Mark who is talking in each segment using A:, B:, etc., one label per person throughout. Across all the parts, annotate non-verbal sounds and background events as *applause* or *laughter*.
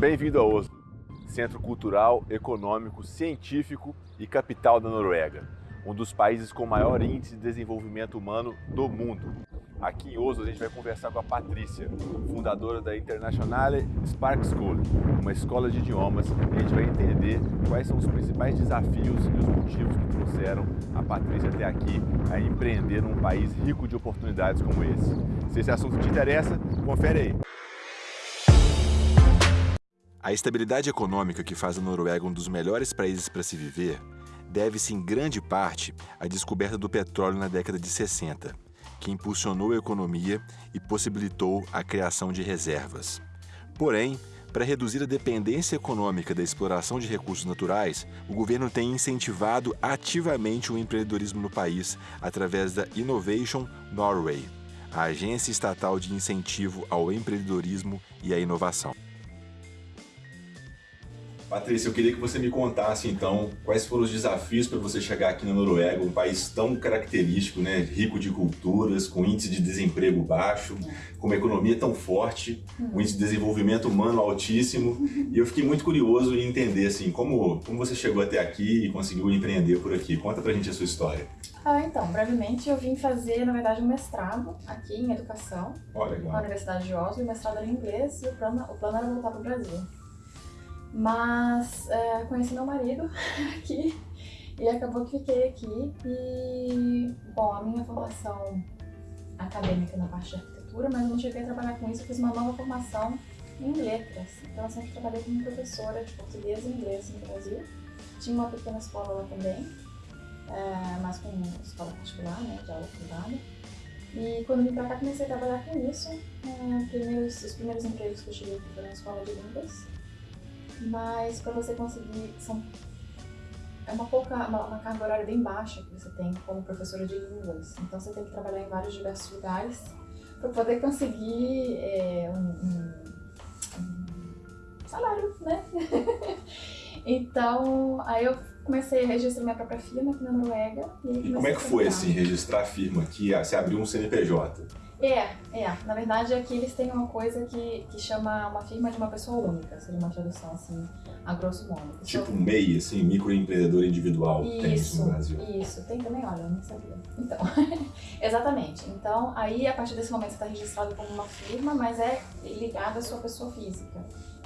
A: Bem-vindo a Oslo, centro cultural, econômico, científico e capital da Noruega, um dos países com maior índice de desenvolvimento humano do mundo. Aqui em Oslo a gente vai conversar com a Patrícia, fundadora da Internationale Spark School, uma escola de idiomas, e a gente vai entender quais são os principais desafios e os motivos que trouxeram a Patrícia até aqui a empreender num país rico de oportunidades como esse. Se esse assunto te interessa, confere aí. A estabilidade econômica que faz a Noruega um dos melhores países para se viver deve-se em grande parte à descoberta do petróleo na década de 60 que impulsionou a economia e possibilitou a criação de reservas. Porém, para reduzir a dependência econômica da exploração de recursos naturais, o governo tem incentivado ativamente o empreendedorismo no país através da Innovation Norway, a agência estatal de incentivo ao empreendedorismo e à inovação. Patrícia, eu queria que você me contasse então quais foram os desafios para você chegar aqui na Noruega, um país tão característico, né, rico de culturas, com índice de desemprego baixo, com uma economia tão forte, um índice de desenvolvimento humano altíssimo. E eu fiquei muito curioso em entender assim, como, como você chegou até aqui e conseguiu empreender por aqui. Conta pra gente a sua história.
B: Ah, então, brevemente eu vim fazer, na verdade, um mestrado aqui em educação,
A: oh, na
B: Universidade de Oslo, o mestrado era em inglês e o plano, o plano era voltar para o Brasil. Mas é, conheci meu marido *laughs* aqui e acabou que fiquei aqui. E, bom, a minha formação acadêmica na parte de arquitetura, mas eu não cheguei a trabalhar com isso, eu fiz uma nova formação em letras. Então eu sempre trabalhei como professora de português e inglês no Brasil. Tinha uma pequena escola lá também, é, mas com escola particular, né, de aula privada. E quando vim pra cá comecei a trabalhar com isso. É, primeiros, os primeiros empregos que eu cheguei foram na escola de línguas mas para você conseguir, são, é uma, pouca, uma, uma, carga horária bem baixa que você tem como professora de línguas, então você tem que trabalhar em vários diversos lugares para poder conseguir é, um, um, salário, né? *laughs* então, aí eu comecei a registrar minha própria firma aqui na Noruega.
A: E, e como é que foi assim, registrar a firma aqui? Você abriu um CNPJ?
B: É, é. Na verdade, aqui eles têm uma coisa que, que chama uma firma de uma pessoa única, seria uma tradução assim, a grosso modo.
A: Tipo um MEI, assim, microempreendedor individual,
B: isso,
A: tem isso no Brasil.
B: Isso, tem também, olha, eu não sabia. Então, *laughs* exatamente. Então, aí a partir desse momento você está registrado como uma firma, mas é ligado à sua pessoa física.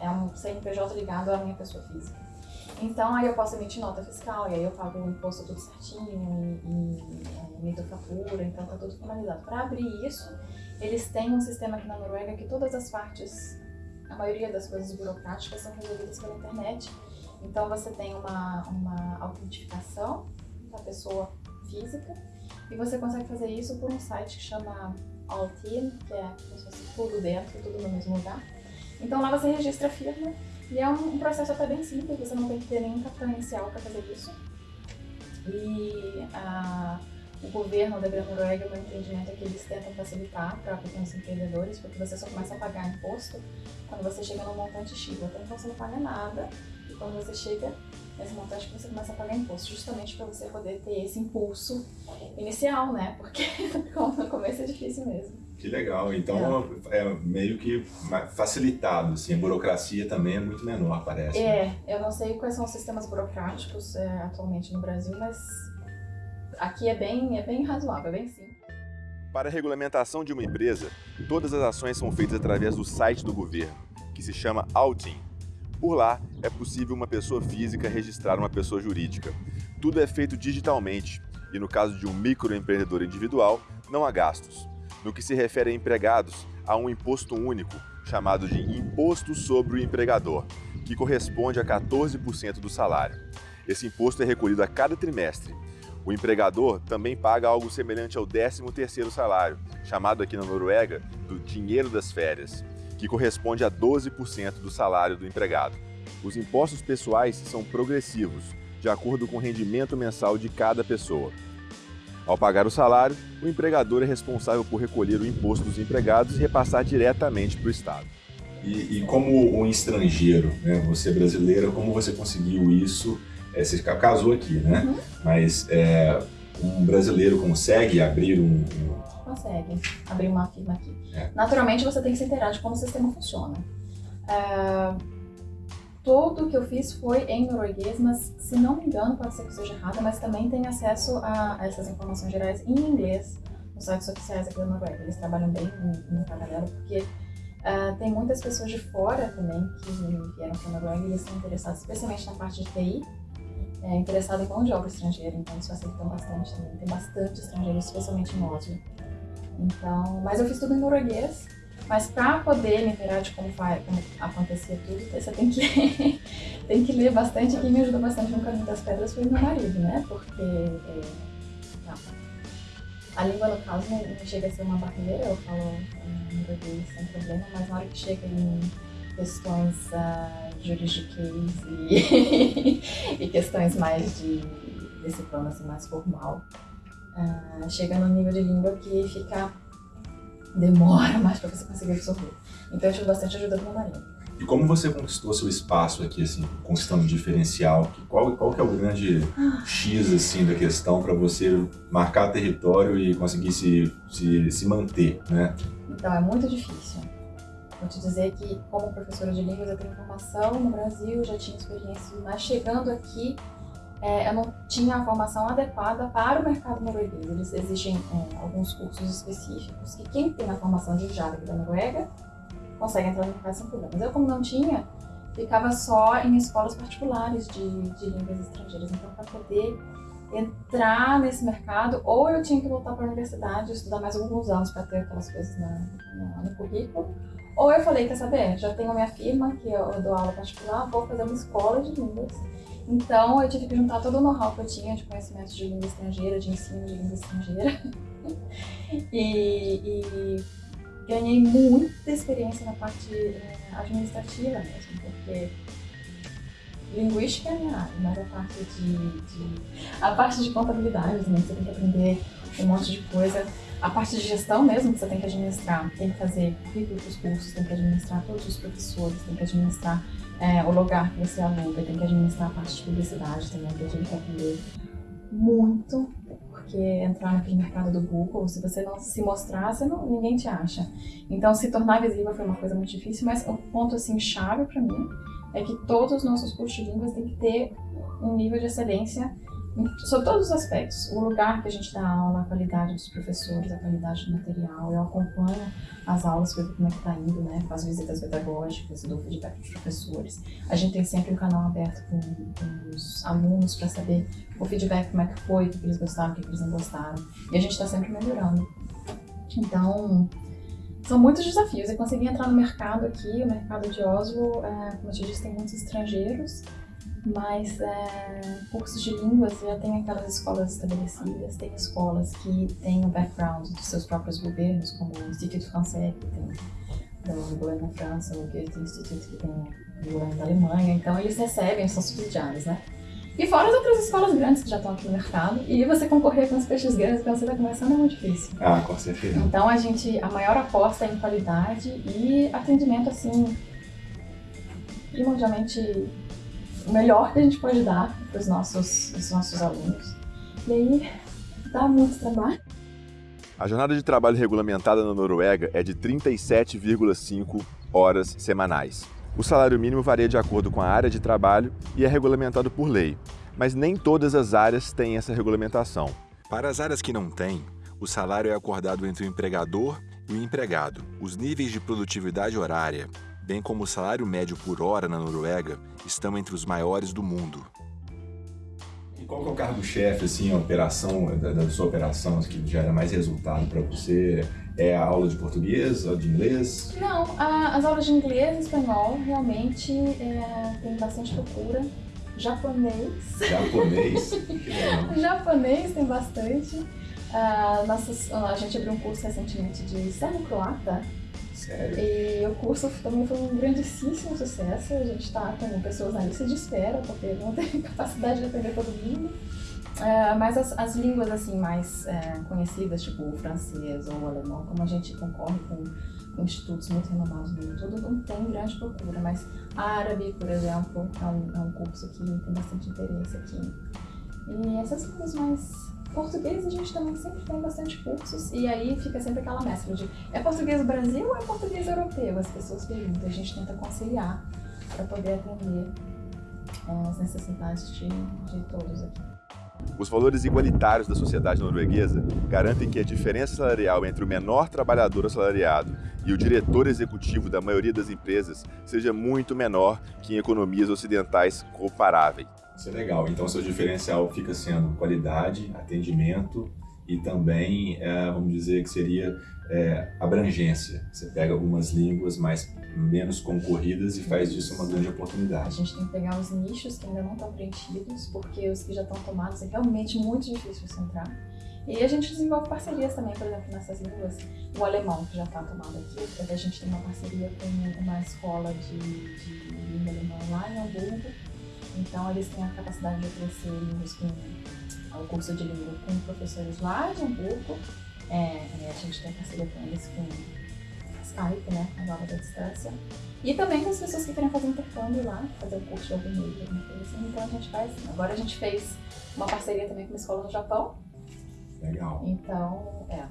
B: É um CNPJ ligado à minha pessoa física. Então, aí eu posso emitir nota fiscal, e aí eu pago o imposto tudo certinho, e, e emito fatura, então tá tudo formalizado. Para abrir isso, eles têm um sistema aqui na Noruega que todas as partes, a maioria das coisas burocráticas são resolvidas pela internet. Então você tem uma, uma autentificação da pessoa física, e você consegue fazer isso por um site que chama Altin, que é como se fosse tudo dentro, tudo no mesmo lugar. Então lá você registra a firma, e é um, processo até bem simples, você não tem que ter nenhum capital inicial para fazer isso. E a, o governo da Grande Noruega, o meu entendimento é que eles tentam facilitar para pequenos empreendedores, porque você só começa a pagar imposto quando você chega no montante X. Até então você não paga nada, e quando você chega nesse montante você começa a pagar imposto, justamente para você poder ter esse impulso inicial, né? Porque *laughs* no começo é difícil mesmo.
A: Que legal. Então é. é. meio que facilitado, assim, a burocracia também é muito menor, parece.
B: É, né? eu não sei quais são os sistemas burocráticos é, atualmente no Brasil, mas aqui é bem, é bem razoável, é bem simples.
A: Para a regulamentação de uma empresa, todas as ações são feitas através do site do governo, que se chama Altin. Por lá, é possível uma pessoa física registrar uma pessoa jurídica. Tudo é feito digitalmente e, no caso de um microempreendedor individual, não há gastos. No que se refere a empregados, há um imposto único, chamado de Imposto sobre o Empregador, que corresponde a 14% do salário. Esse imposto é recolhido a cada trimestre. O empregador também paga algo semelhante ao 13º salário, chamado aqui na Noruega do dinheiro das férias, que corresponde a 12% do salário do empregado. Os impostos pessoais são progressivos, de acordo com o rendimento mensal de cada pessoa. Ao pagar o salário, o empregador é responsável por recolher o imposto dos empregados e repassar diretamente para o Estado. E, e, como um estrangeiro, né, você brasileira, como você conseguiu isso? É, você casou aqui, né? Uhum. Mas é, um brasileiro consegue abrir um, um...
B: Consegue abrir uma firma aqui. É. Naturalmente, você tem que se inteirar de como o sistema funciona. É, todo que eu fiz foi em norueguês, mas se não me engano, pode ser que seja errado, mas também tem acesso a essas informações gerais em inglês nos sites oficiais aqui da Noruega. Eles trabalham bem no paralelo, porque uh, tem muitas pessoas de fora também que vieram para a Noruega e eles estão interessados, especialmente na parte de TI, é, interessado em mão de obra estrangeira, então isso facilitam bastante também. Tem bastante estrangeiros, especialmente em Oslo. Então, mas eu fiz tudo em norueguês, mas para poder me virar de como, faz, como acontecia tudo, você tem que, *laughs* tem que ler bastante. Quem me ajudou bastante no Caminho das Pedras foi meu marido, né? Porque é, não, a língua, no caso, não, não, chega a ser uma barreira, eu falo norueguês sem problema, mas na hora que chega em questões uh, juridiquês e, *laughs* e questões mais de, desse plano assim, mais formal, uh, chega no nível de língua que fica demora mais para você conseguir absorver. Então eu tive bastante ajuda do marido.
A: E como você conquistou seu espaço aqui, assim, conquistando diferencial? Qual, qual que é o grande X, assim, da questão para você marcar território e conseguir se, se, se manter, né?
B: Então, é muito difícil. Vou te dizer que, como professora de línguas, eu tenho formação no Brasil, já tinha experiência, mas chegando aqui, é, eu não tinha a formação adequada para o mercado norueguês. Eles exigem é, alguns cursos específicos que quem tem a formação de Java da Noruega consegue entrar no mercado sem problemas. Eu, como não tinha, ficava só em escolas particulares de, de línguas estrangeiras. Então, para poder entrar nesse mercado, ou eu tinha que voltar para a universidade, estudar mais alguns anos para ter aquelas coisas na, na, no currículo, ou eu falei, quer saber, já tenho minha firma, que eu dou aula particular, vou fazer uma escola de línguas então eu tive que juntar todo o know-how que eu tinha de conhecimento de língua estrangeira, de ensino de língua estrangeira. *laughs* e, e, ganhei muita experiência na parte eh, administrativa mesmo, porque linguística é a minha área, mas a parte de, de, a parte de contabilidade também, você tem que aprender um monte de coisa. A parte de gestão mesmo que você tem que administrar, tem que fazer currículo para os cursos, tem que administrar todos os professores, tem que administrar é, o lugar que você aluga, tem que administrar a parte de publicidade também, que eu tive que aprender muito, porque entrar naquele mercado do Google, se você não se mostrar, você não, ninguém te acha. Então, se tornar visível foi uma coisa muito difícil, mas o ponto, assim, chave para mim é que todos os nossos cursos de línguas têm que ter um nível de excelência sobre todos os aspectos. O lugar que a gente dá aula, a qualidade dos professores, a qualidade do material. Eu acompanho as aulas ver como é que está indo, né? Faço visitas pedagógicas, dou feedback dos professores. A gente tem sempre um canal aberto com, com os alunos para saber o feedback, como é que foi, o que eles gostaram, o que eles não gostaram. E a gente está sempre melhorando. Então, são muitos desafios. Eu consegui entrar no mercado aqui, o mercado de Oslo, é, como eu te disse, tem muitos estrangeiros mas é, cursos de línguas já tem aquelas escolas estabelecidas, tem escolas que têm o background dos seus próprios governos, como o Instituto Français, que tem o governo da França, o Goethe Institute, que tem o governo da Alemanha, então eles recebem, são subsidiados, né? E fora as outras escolas grandes que já estão aqui no mercado, e você concorrer com os peixes grandes quando você está começando é muito difícil.
A: Ah, com certeza.
B: Então a gente, a maior aposta é em qualidade e atendimento, assim, primordialmente o melhor que a gente pode dar para os nossos, os nossos alunos. E aí, dá muito trabalho.
A: A jornada de trabalho regulamentada na Noruega é de 37,5 horas semanais. O salário mínimo varia de acordo com a área de trabalho e é regulamentado por lei, mas nem todas as áreas têm essa regulamentação. Para as áreas que não têm, o salário é acordado entre o empregador e o empregado. Os níveis de produtividade horária, bem como o salário médio por hora na Noruega, estão entre os maiores do mundo. E qual é o cargo-chefe, assim, a operação, da, da, sua operação, que gera mais resultado para você? É a aula de português, ou de inglês?
B: Não, a, as aulas de inglês e espanhol realmente é, tem bastante procura. Japonês.
A: Japonês? *laughs*
B: Japonês tem bastante. Uh, nossas, a gente abriu um curso recentemente de serbo-croata,
A: Sério?
B: E o curso também foi um grandíssimo sucesso. A gente está com pessoas na lista de espera, porque não tem *laughs* capacidade de atender todo mundo. É, mas as, as, línguas assim mais é, conhecidas, tipo o francês ou o alemão, como a gente concorre com, com institutos muito renomados no mundo todo, não tem grande procura. Mas árabe, por exemplo, é um, é um curso que tem bastante interesse aqui. E essas línguas mais Português a gente também sempre tem bastante cursos e aí fica sempre aquela mescla de é português Brasil ou é português europeu? As pessoas perguntam, a gente tenta conciliar para poder atender é, as necessidades de, de todos aqui.
C: Os valores igualitários da sociedade norueguesa garantem que a diferença salarial entre o menor trabalhador assalariado e o diretor executivo da maioria das empresas seja muito menor que em economias ocidentais comparáveis.
A: Isso é legal. Então, seu diferencial fica sendo qualidade, atendimento e também, é, vamos dizer que seria é, abrangência. Você pega algumas línguas mais menos concorridas e faz disso uma grande oportunidade.
B: A gente tem que pegar os nichos que ainda não estão preenchidos, porque os que já estão tomados é realmente muito difícil você entrar. E a gente desenvolve parcerias também, por exemplo, nessas línguas. O alemão, que já está tomado aqui, a gente tem uma parceria com uma escola de, de língua alemã lá em Hamburgo. Então, eles têm a capacidade de oferecer com o curso de língua com professores lá de Hamburgo. É, a gente tem parceria com eles com Skype, né, a aula da distância. E também com as pessoas que querem fazer intercâmbio lá, fazer um curso de algum meio, alguma coisa assim. Então a gente faz. Agora a gente fez uma parceria também com uma escola no Japão.
A: Legal.
B: Então, é.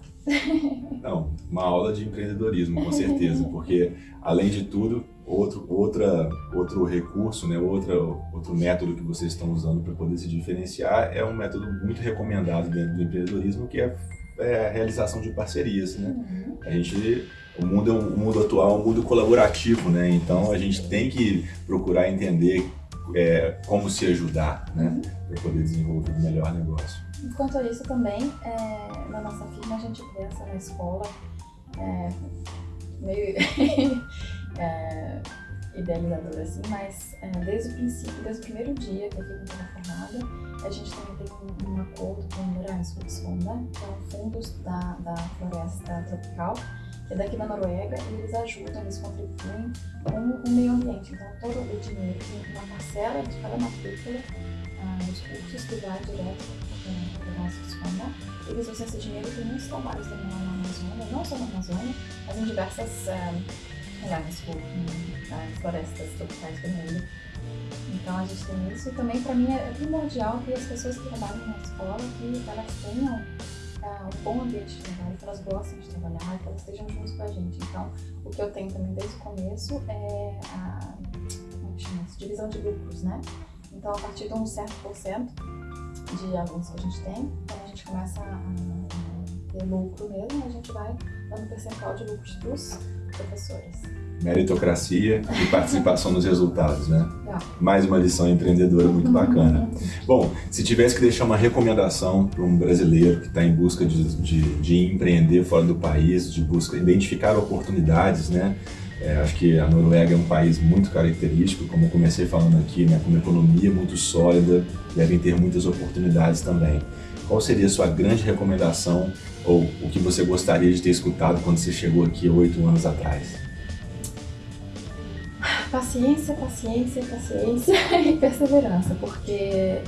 A: Não, uma aula de empreendedorismo, com certeza, *laughs* porque além de tudo, outro, outra, outro recurso, né, outra, outro método que vocês estão usando para poder se diferenciar é um método muito recomendado dentro do empreendedorismo, que é, é a realização de parcerias. Né?
B: Uhum.
A: A gente o mundo, é um, o mundo atual é um mundo colaborativo, né? Então a gente tem que procurar entender é, como se ajudar, né?
B: Uhum.
A: Para poder desenvolver o melhor negócio.
B: Enquanto isso também, é, na nossa firma a gente pensa na escola é, meio *laughs* é, idealizadora assim, mas é, desde o princípio, desde o primeiro dia que firma estava formada, a gente também tem um, um acordo com o Moransfogsfonda, que é um fundo da, da floresta tropical, que é daqui da Noruega, e eles ajudam, eles contribuem com o meio ambiente. Então, todo o dinheiro, tem uma parcela de cada matrícula ah, dos cursos que vai direto para o nosso. Eles usam esse dinheiro para muitos trabalhos também lá na Amazônia, não só na Amazônia, mas em diversas ah, lugares, tipo, nas florestas tropicais do mundo. Então a gente tem isso e também para mim é primordial que as pessoas que trabalham na escola que elas tenham um bom ambiente de trabalho, que elas gostem de trabalhar, que elas estejam juntos com a gente. Então, o que eu tenho também desde o começo é a como chama isso? divisão de lucros, né? Então, a partir de um certo porcento de alunos que a gente tem, quando a gente começa a, ter lucro mesmo, a gente vai dando percentual de lucros para os professores
A: meritocracia e participação nos resultados, né?
B: Tá.
A: Mais uma lição empreendedora muito bacana. Bom, se tivesse que deixar uma recomendação para um brasileiro que está em busca de, de, de, empreender fora do país, de busca identificar oportunidades, né? É, acho que a Noruega é um país muito característico, como eu comecei falando aqui, né? com uma economia muito sólida, devem ter muitas oportunidades também. Qual seria a sua grande recomendação ou o que você gostaria de ter escutado quando você chegou aqui oito anos atrás?
B: paciência, paciência, paciência *laughs* e perseverança, porque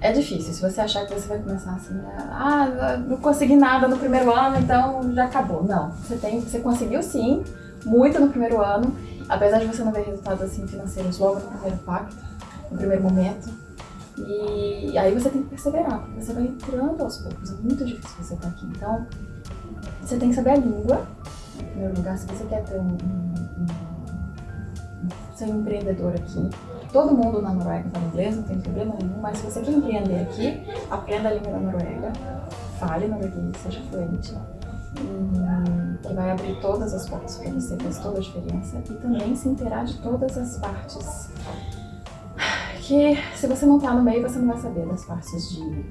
B: é difícil. Se você achar que você vai começar assim, ah, não consegui nada no primeiro ano, então já acabou. Não, você tem, você conseguiu sim, muito no primeiro ano, apesar de você não ver resultados assim financeiros logo no primeiro pacto, no primeiro momento. E aí você tem que perseverar, porque você vai entrando aos poucos. É muito difícil você estar aqui. Então, você tem que saber a língua, em primeiro lugar, se você quer ter um, um, um ser um empreendedor aqui. Todo mundo na Noruega fala inglês, não tem problema nenhum, mas se você quer empreender aqui, aprenda a língua da Noruega, fale norueguês, seja fluente, que vai abrir todas as portas para você, faz toda a diferença, e também se inteirar de todas as partes que se você não está no meio, você não vai saber das partes de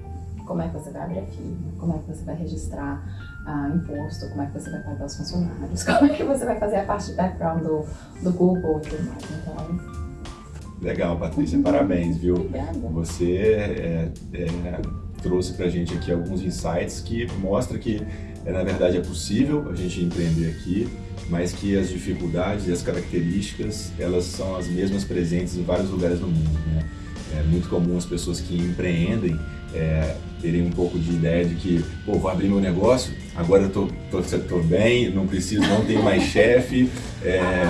B: como é que você vai abrir a firma, como é que você vai registrar ah, imposto, como é que você vai pagar os funcionários, *laughs* como é que você vai fazer a parte de background do, do Google e tudo mais. Então,
A: Legal, Patrícia, parabéns, viu?
B: Obrigada.
A: Você é, é, trouxe pra gente aqui alguns insights que mostra que, é, na verdade, é possível a gente empreender aqui, mas que as dificuldades e as características, elas são as mesmas presentes em vários lugares do mundo, né? É muito comum as pessoas que empreendem é, terem um pouco de ideia de que, pô, vou abrir meu negócio, agora eu tô, tô, tô bem, não preciso, não tenho mais *laughs* chefe, é,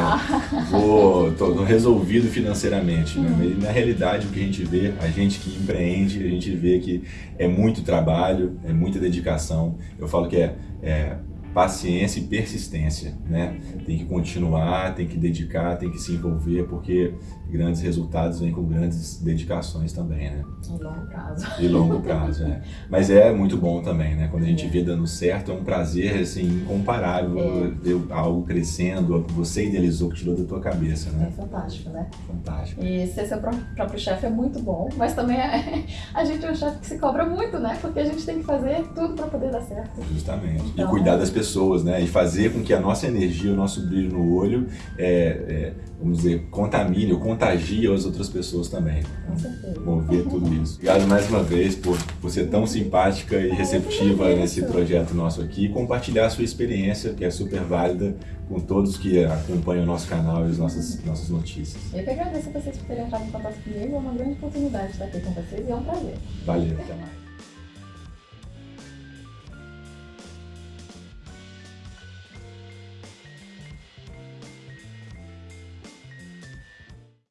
A: vou, tô, tô, resolvido financeiramente. Né? Uhum. na realidade, o que a gente vê, a gente que empreende, a gente vê que é muito trabalho, é muita dedicação. Eu falo que é, é paciência e persistência, né? Tem que continuar, tem que dedicar, tem que se envolver, porque grandes resultados vêm com grandes dedicações também, né?
B: E longo prazo.
A: E longo prazo, é. Mas é muito bom também, né? Quando a gente vê dando certo, é um prazer, assim, incomparável
B: É.
A: ver algo crescendo, você idealizou, que tirou da tua cabeça,
B: É
A: né?
B: fantástico, né?
A: Fantástico.
B: E ser seu pró- próprio chefe é muito bom, mas também é- *laughs* a gente é um chefe que se cobra muito, né? Porque a gente tem que fazer tudo para poder dar certo.
A: Justamente. E
B: Então-
A: cuidar das pessoas, né? E fazer com que a nossa energia, o nosso brilho no olho, é, é, vamos dizer, contamine ou contagie as outras pessoas também.
B: Com certeza.
A: Mover tudo isso. Obrigado mais uma vez por, por ser tão simpática e receptiva nesse projeto nosso aqui e compartilhar a sua experiência, que é super válida, com todos que acompanham o nosso canal e as nossas, nossas notícias.
B: Eu que agradeço a vocês por terem entrado em contato comigo, é uma grande oportunidade estar aqui com vocês e é um prazer.
A: Valeu, até mais.